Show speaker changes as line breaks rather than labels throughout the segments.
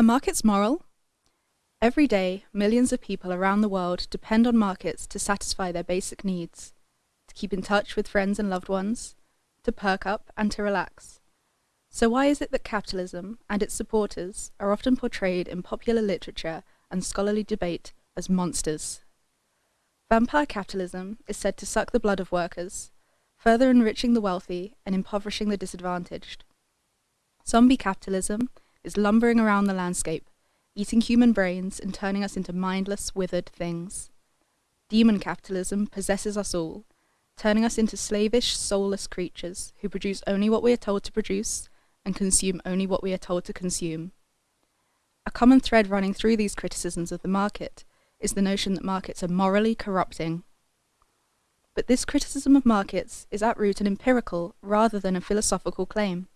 Are markets moral? Every day, millions of people around the world depend on markets to satisfy their basic needs, to keep in touch with friends and loved ones, to perk up and to relax. So why is it that capitalism and its supporters are often portrayed in popular literature and scholarly debate as monsters? Vampire capitalism is said to suck the blood of workers, further enriching the wealthy and impoverishing the disadvantaged. Zombie capitalism is lumbering around the landscape, eating human brains and turning us into mindless, withered things. Demon capitalism possesses us all, turning us into slavish, soulless creatures who produce only what we are told to produce and consume only what we are told to consume. A common thread running through these criticisms of the market is the notion that markets are morally corrupting. But this criticism of markets is at root an empirical rather than a philosophical claim.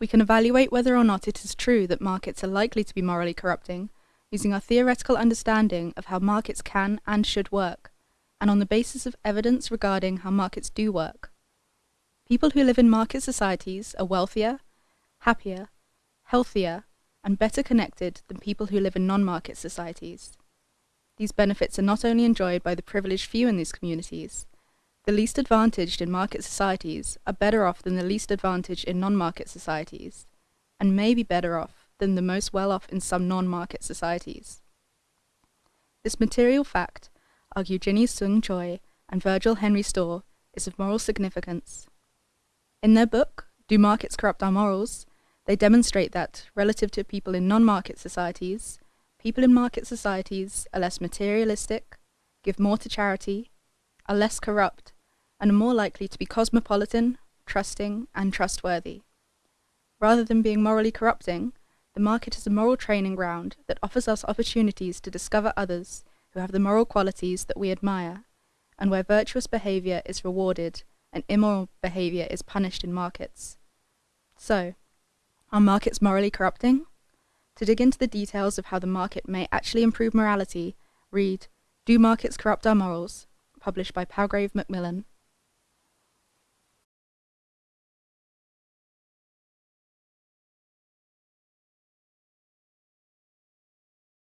We can evaluate whether or not it is true that markets are likely to be morally corrupting using our theoretical understanding of how markets can and should work, and on the basis of evidence regarding how markets do work. People who live in market societies are wealthier, happier, healthier, and better connected than people who live in non-market societies. These benefits are not only enjoyed by the privileged few in these communities, the least advantaged in market societies are better off than the least advantaged in non-market societies, and may be better off than the most well-off in some non-market societies. This material fact, argue Ginny Seung Choi and Virgil Henry Storr, is of moral significance. In their book, Do Markets Corrupt Our Morals? they demonstrate that, relative to people in non-market societies, people in market societies are less materialistic, give more to charity, are less corrupt, and are more likely to be cosmopolitan, trusting, and trustworthy. Rather than being morally corrupting, the market is a moral training ground that offers us opportunities to discover others who have the moral qualities that we admire, and where virtuous behavior is rewarded and immoral behavior is punished in markets. So, are markets morally corrupting? To dig into the details of how the market may actually improve morality, read Do Markets Corrupt Our Morals? Published by Palgrave Macmillan.